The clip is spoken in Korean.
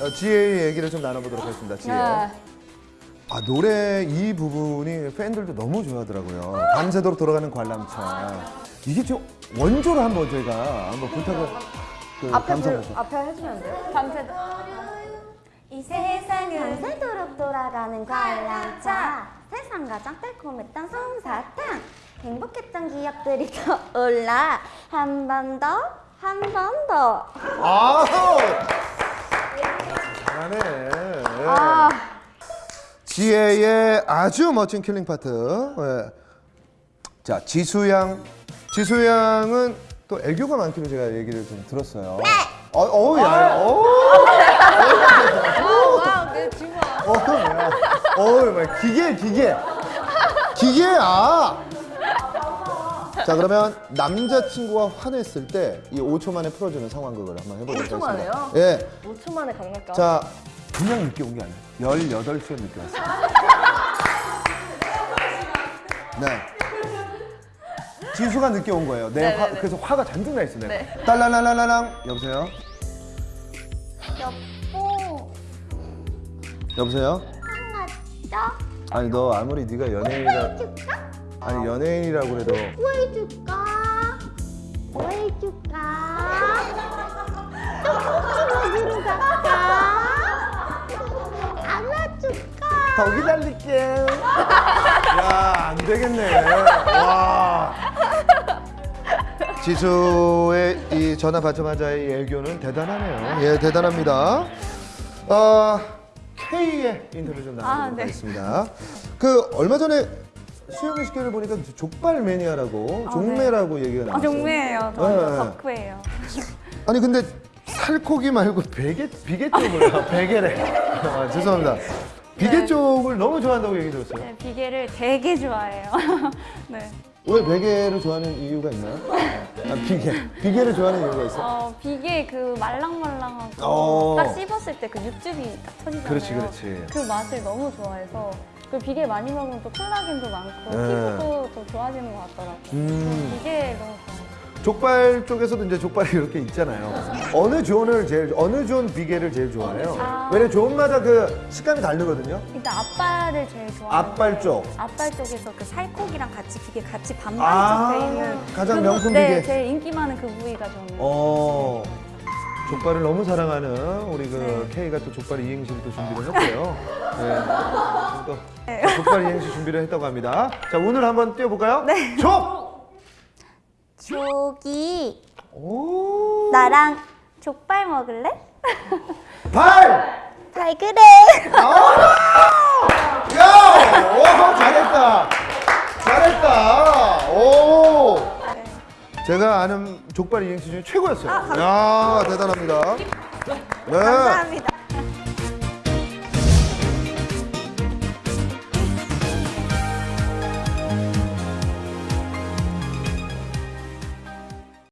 어, 지혜의 얘기를 좀 나눠보도록 하겠습니다. 지혜. 네. 아 노래 이 부분이 팬들도 너무 좋아하더라고요. 밤새도록 돌아가는 관람차. 이게 좀 원조로 한번 저희가 한번 부탁을 그 앞에 불, 감상해서. 앞에 해주면 안 돼요? 밤새도. 이 세상은 새도록 돌아가는 관람차 세상 가장 달콤했던 솜사탕 행복했던 기억들이 떠올라 한 번 더 한 번더 아 잘하네. 아, 지혜의 아주 멋진 killing 파트. 예. 자 지수양, 지수양은 또 애교가 많기로 제가 얘기를 좀 들었어요. 네. 어, 어우 야, 어. 와, 내 주마. 어우 야, 어우 막 기계 기계 기계야. 자 그러면 남자친구가 화냈을 때 이 5초 만에 풀어주는 상황극을 한번 해보도록 5초 하겠습니다. 만에요? 예. 5초 만에 강력감. 자, 그냥 늦게 온 게 아니에요. 18시간 늦게 왔어요. 네. 지수가 늦게 온 거예요. 내 화, 네네네. 그래서 화가 잔뜩 나 있어요. 내가. 네. 딸랄랄랄랑 여보세요? 여보 여보세요? 화났죠? 아니 너 아무리 네가 연예인이라 줄까? 아니 연예인이라고 그래도 뭐 해줄까? 뭐 해줄까? 떡볶이 먹으러 갈까? 안아줄까? 더 기다릴게. 야, 안 되겠네. 와. 지수의 이 전화 받자마자의 이 애교는 대단하네요. 예, 대단합니다. 어, K의 인터뷰 좀 나눠보도록 아, 네. 하겠습니다. 그 얼마 전에 수영이 씨를 보니까 족발 매니아라고 아, 종매라고 얘기가 아, 나왔어요. 종매예요. 저 네. 덕후예요. 아니 근데 살코기 말고 베개 비계 쪽을 베개래. 아, 죄송합니다. 비계 네. 쪽을 너무 좋아한다고 얘기 들었어요. 네, 비계를 되게 좋아해요. 네. 왜 베개를 좋아하는 이유가 있나요? 아, 비계. 비계를 좋아하는 이유가 있어요? 어, 비계 그 말랑말랑하고 어. 딱 씹었을 때 그 육즙이 딱 터지잖아요. 그렇지, 그렇지. 그 맛을 너무 좋아해서 그 비계 많이 먹으면 또 콜라겐도 많고 네. 피부도 더 좋아지는 것 같더라고요. 음. 비계 너무 좋아해요. 족발 쪽에서도 이제 족발이 이렇게 있잖아요. 어느 zone을 제일 어느 존 비계를 제일 좋아해요? 아. 왜냐면 zone마다 그 식감이 다르거든요. 일단 앞발을 제일 좋아해요. 앞발 쪽. 앞발 쪽에서 그 살코기랑 같이 비계 같이 반반 아, 섞여 있는 가장 그 명품 네, 비계. 제일 인기 많은 그 부위가 저는. 어. 족발을 너무 사랑하는 우리 그 네. K가 또 족발 이행시를 또 준비를 했고요. 네. 또 족발 이행시 준비를 했다고 합니다. 자 오늘 한번 뛰어볼까요? 네. 족. 오. 나랑 족발 먹을래? 발. 잘 그래 제가 아는 족발 이행시 중에 최고였어요. 야, 대단합니다. 네. 감사합니다